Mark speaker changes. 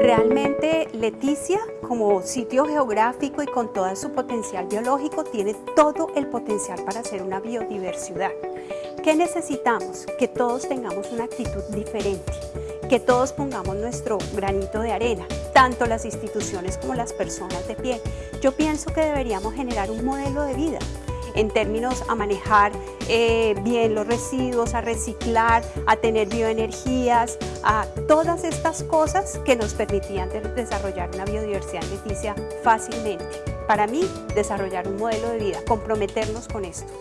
Speaker 1: Realmente Leticia, como sitio geográfico y con todo su potencial biológico, tiene todo el potencial para ser una biodiversidad. ¿Qué necesitamos? Que todos tengamos una actitud diferente, que todos pongamos nuestro granito de arena, tanto las instituciones como las personas de pie. Yo pienso que deberíamos generar un modelo de vida en términos a manejar eh, bien los residuos, a reciclar, a tener bioenergías, a todas estas cosas que nos permitían desarrollar una biodiversidad en Leticia fácilmente. Para mí, desarrollar un modelo de vida, comprometernos con esto.